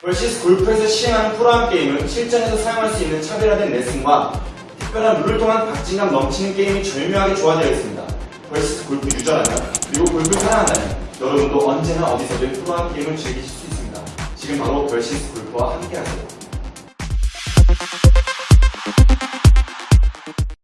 벌시스 골프에서 시행하는 프로암 게임은 실전에서 사용할 수 있는 차별화된 레슨과 특별한 룰을 통한 박진감 넘치는 게임이 절묘하게 조화되어 있습니다. 벌시스 골프 유저라면 그리고 골프를 사랑한다면 여러분도 언제나 어디서든 프로암 게임을 즐기실 수 있습니다. 지금 바로 벌시스 골프와 함께하세요.